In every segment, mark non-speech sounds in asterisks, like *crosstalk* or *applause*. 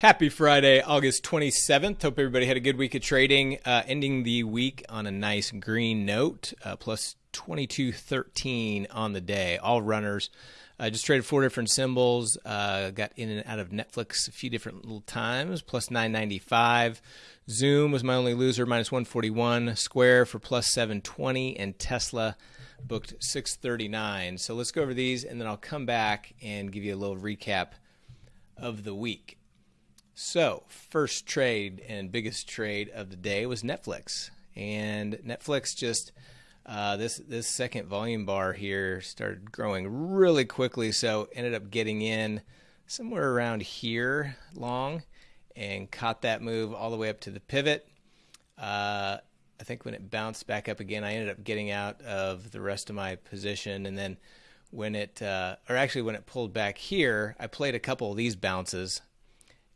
Happy Friday, August 27th. Hope everybody had a good week of trading. Uh, ending the week on a nice green note, uh, plus 2213 on the day. All runners. I uh, just traded four different symbols. Uh, got in and out of Netflix a few different little times. Plus 995. Zoom was my only loser, minus 141. Square for plus 720. And Tesla booked 639. So let's go over these and then I'll come back and give you a little recap of the week. So, first trade and biggest trade of the day was Netflix, and Netflix just uh, this this second volume bar here started growing really quickly, so ended up getting in somewhere around here long, and caught that move all the way up to the pivot. Uh, I think when it bounced back up again, I ended up getting out of the rest of my position, and then when it, uh, or actually when it pulled back here, I played a couple of these bounces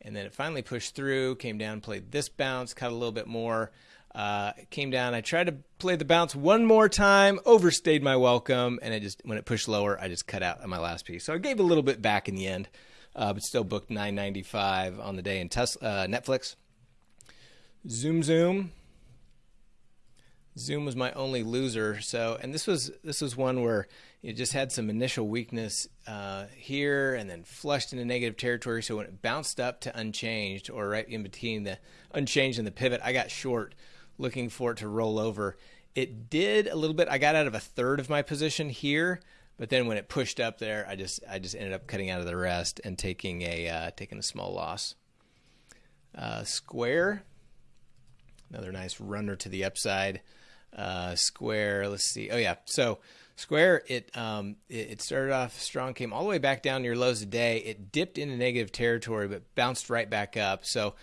and then it finally pushed through, came down, played this bounce, cut a little bit more. Uh, came down. I tried to play the bounce one more time, overstayed my welcome, and it just when it pushed lower, I just cut out on my last piece. So I gave a little bit back in the end, uh, but still booked 9.95 on the day in Tesla, uh, Netflix. Zoom Zoom. Zoom was my only loser. So, and this was this was one where it just had some initial weakness uh, here and then flushed into negative territory. So when it bounced up to unchanged or right in between the unchanged and the pivot, I got short looking for it to roll over. It did a little bit. I got out of a third of my position here, but then when it pushed up there, I just I just ended up cutting out of the rest and taking a uh, taking a small loss. Uh, square, another nice runner to the upside. Uh, square, let's see. Oh yeah, so Square, it, um, it, it started off strong, came all the way back down near lows a day. It dipped into negative territory, but bounced right back up. So,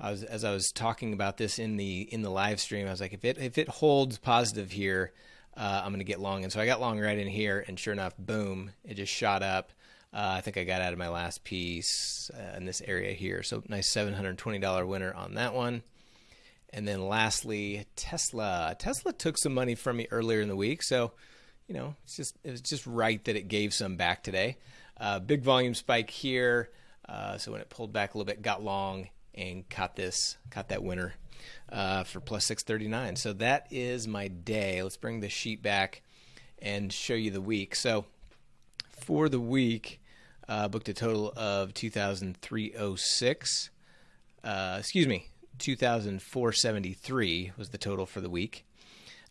I was, as I was talking about this in the in the live stream, I was like, if it if it holds positive here, uh, I'm going to get long. And so I got long right in here, and sure enough, boom, it just shot up. Uh, I think I got out of my last piece uh, in this area here. So nice $720 winner on that one. And then lastly, Tesla. Tesla took some money from me earlier in the week, so you know, it's just it was just right that it gave some back today. Uh, big volume spike here. Uh, so when it pulled back a little bit, got long and caught this, caught that winner uh, for plus 639. So that is my day. Let's bring the sheet back and show you the week. So for the week, uh, booked a total of 2,306. Uh, excuse me, 2,473 was the total for the week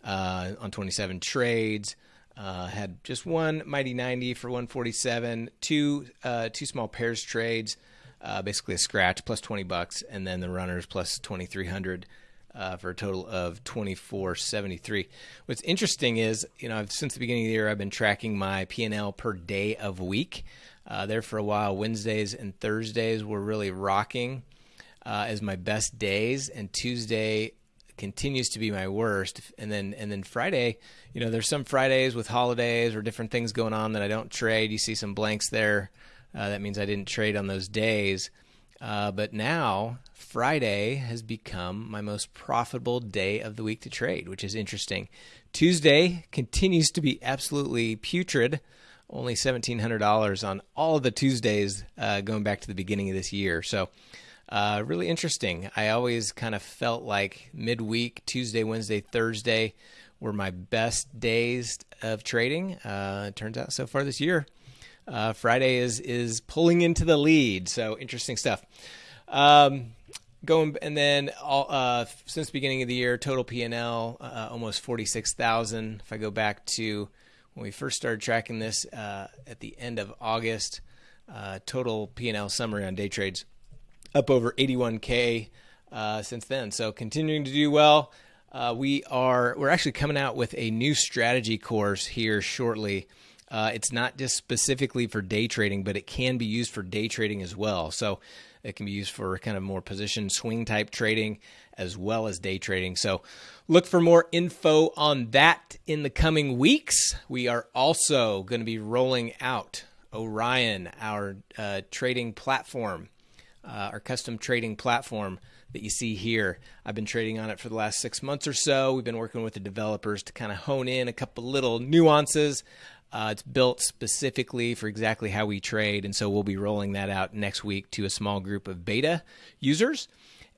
uh, on 27 trades. Uh, had just one mighty 90 for 147, two uh, two small pairs trades, uh, basically a scratch plus 20 bucks, and then the runners plus 2300 uh, for a total of 2473. What's interesting is, you know, I've, since the beginning of the year, I've been tracking my P&L per day of week. Uh, there for a while, Wednesdays and Thursdays were really rocking uh, as my best days, and Tuesday continues to be my worst. And then and then Friday, you know, there's some Fridays with holidays or different things going on that I don't trade. You see some blanks there. Uh, that means I didn't trade on those days. Uh, but now Friday has become my most profitable day of the week to trade, which is interesting. Tuesday continues to be absolutely putrid. Only $1,700 on all of the Tuesdays uh, going back to the beginning of this year. So uh, really interesting. I always kind of felt like midweek, Tuesday, Wednesday, Thursday were my best days of trading. Uh, turns out so far this year, uh, Friday is is pulling into the lead. So interesting stuff. Um, going and then all, uh, since the beginning of the year, total PL uh, almost forty six thousand. If I go back to when we first started tracking this uh, at the end of August, uh, total PL summary on day trades up over 81k uh, since then. So continuing to do well. Uh, we are we're actually coming out with a new strategy course here shortly. Uh, it's not just specifically for day trading, but it can be used for day trading as well. So it can be used for kind of more position swing type trading as well as day trading. So look for more info on that in the coming weeks. We are also going to be rolling out Orion, our uh, trading platform uh, our custom trading platform that you see here. I've been trading on it for the last six months or so. We've been working with the developers to kind of hone in a couple little nuances. Uh, it's built specifically for exactly how we trade, and so we'll be rolling that out next week to a small group of beta users,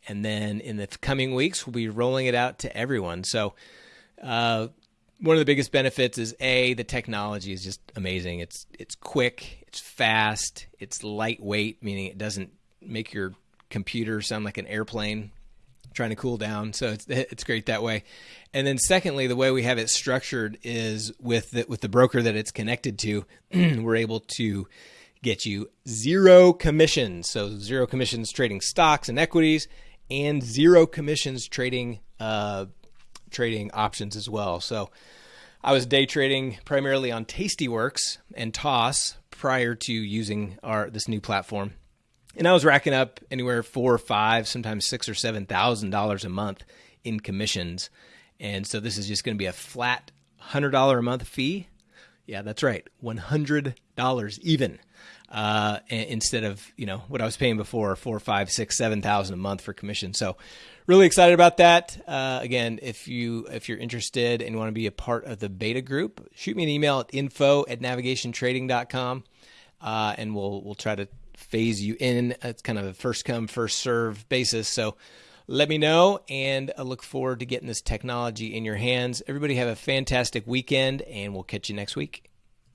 and then in the coming weeks we'll be rolling it out to everyone. So. Uh, one of the biggest benefits is a the technology is just amazing. It's it's quick, it's fast, it's lightweight, meaning it doesn't make your computer sound like an airplane trying to cool down. So it's it's great that way. And then secondly, the way we have it structured is with the, with the broker that it's connected to, *clears throat* we're able to get you zero commissions. So zero commissions trading stocks and equities, and zero commissions trading uh, trading options as well. So I was day trading primarily on Tastyworks and Toss prior to using our this new platform. And I was racking up anywhere four or five, sometimes six or seven thousand dollars a month in commissions. And so this is just going to be a flat hundred dollar a month fee. Yeah, that's right, one hundred dollars even. Uh, instead of you know what I was paying before, four, five, six, seven thousand a month for commission. So really excited about that. Uh, again, if you if you're interested and want to be a part of the beta group, shoot me an email at info at navigationtrading.com uh, and we'll we'll try to phase you in. It's kind of a first come first serve basis. So let me know, and I look forward to getting this technology in your hands. Everybody have a fantastic weekend, and we'll catch you next week.